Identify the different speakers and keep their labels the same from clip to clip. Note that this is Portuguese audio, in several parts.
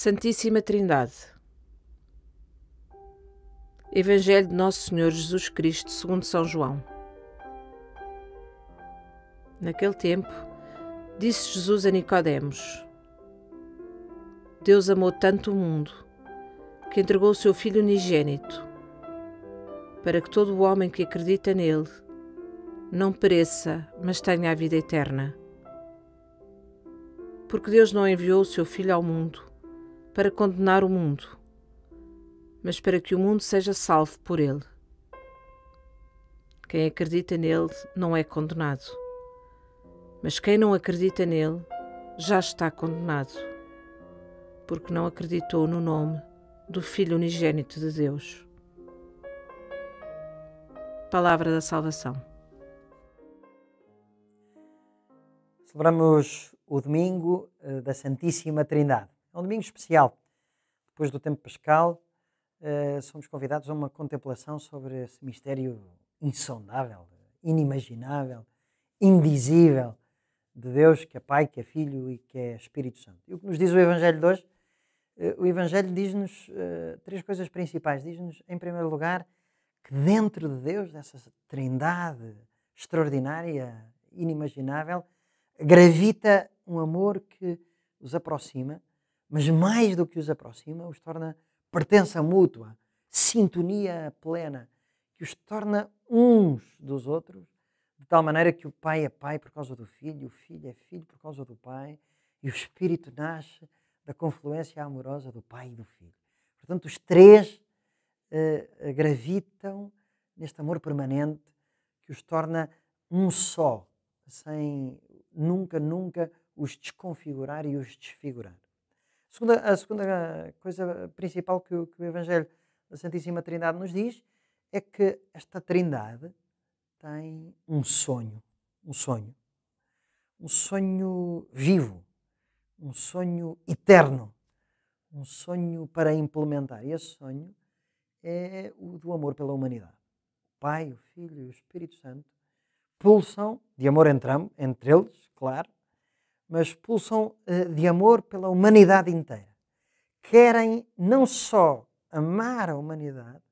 Speaker 1: Santíssima Trindade. Evangelho de Nosso Senhor Jesus Cristo segundo São João. Naquele tempo, disse Jesus a Nicodemos: Deus amou tanto o mundo que entregou o seu Filho unigênito, para que todo o homem que acredita nele não pereça, mas tenha a vida eterna. Porque Deus não enviou o seu Filho ao mundo para condenar o mundo, mas para que o mundo seja salvo por ele. Quem acredita nele não é condenado, mas quem não acredita nele já está condenado, porque não acreditou no nome do Filho unigênito de Deus. Palavra da Salvação.
Speaker 2: Celebramos o domingo eh, da Santíssima Trindade. É um domingo especial. Depois do tempo pascal, uh, somos convidados a uma contemplação sobre esse mistério insondável, inimaginável, indizível de Deus, que é Pai, que é Filho e que é Espírito Santo. E o que nos diz o Evangelho de hoje? Uh, o Evangelho diz-nos uh, três coisas principais. Diz-nos, em primeiro lugar, que dentro de Deus, dessa trindade extraordinária, inimaginável, gravita um amor que os aproxima mas mais do que os aproxima, os torna pertença mútua, sintonia plena, que os torna uns dos outros, de tal maneira que o pai é pai por causa do filho, o filho é filho por causa do pai, e o espírito nasce da confluência amorosa do pai e do filho. Portanto, os três uh, gravitam neste amor permanente que os torna um só, sem nunca, nunca os desconfigurar e os desfigurar. Segunda, a segunda coisa principal que o, que o Evangelho da Santíssima Trindade nos diz é que esta Trindade tem um sonho, um sonho, um sonho vivo, um sonho eterno, um sonho para implementar. E esse sonho é o do amor pela humanidade. O Pai, o Filho e o Espírito Santo pulsam de amor entre, entre eles, claro, mas pulsam eh, de amor pela humanidade inteira. Querem não só amar a humanidade,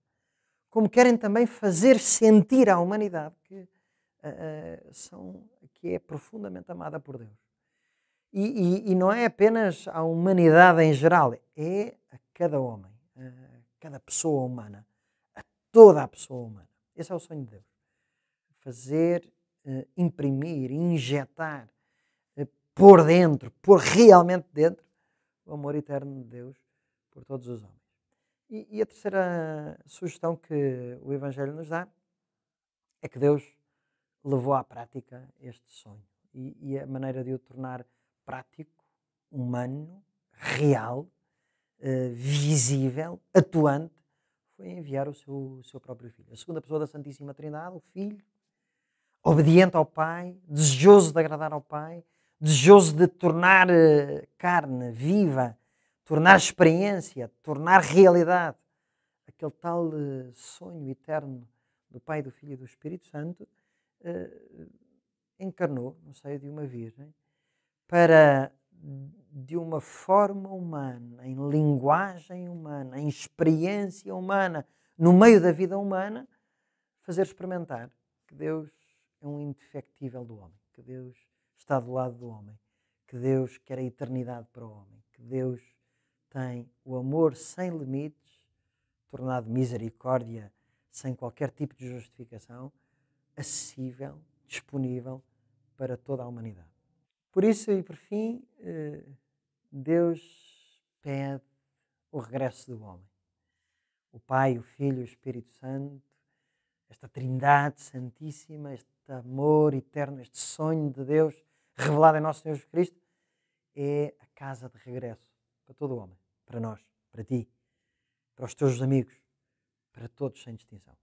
Speaker 2: como querem também fazer sentir à humanidade que, uh, são, que é profundamente amada por Deus. E, e, e, não é apenas a humanidade em geral, é a cada homem, a cada pessoa humana, a toda a pessoa humana. Esse é o sonho de Deus. Fazer, uh, imprimir, injetar pôr dentro, pôr realmente dentro o amor eterno de Deus por todos os homens. E, e, a terceira sugestão que o Evangelho nos dá é que Deus levou à prática este sonho. E, e a maneira de o tornar prático, humano, real, uh, visível, atuante, foi enviar o seu, o seu próprio Filho. A segunda pessoa da Santíssima Trindade, o Filho, obediente ao Pai, desejoso de agradar ao Pai, desejoso de tornar eh, carne viva, tornar experiência, tornar realidade aquele tal eh, sonho eterno do Pai, do Filho e do Espírito Santo, eh, encarnou no seio de uma virgem para, de uma forma humana, em linguagem humana, em experiência humana, no meio da vida humana, fazer experimentar que Deus é um indefectível do homem, que Deus está do lado do homem, que Deus quer a eternidade para o homem, que Deus tem o amor sem limites, tornado misericórdia sem qualquer tipo de justificação, acessível, disponível para toda a humanidade. Por isso, e por fim, eh, Deus pede o regresso do homem. O Pai, o Filho o Espírito Santo, esta Trindade Santíssima, este amor eterno, este sonho de Deus revelado em nosso Senhor Jesus Cristo, é a casa de regresso para todo o homem, para nós, para ti, para os teus amigos, para todos sem distinção.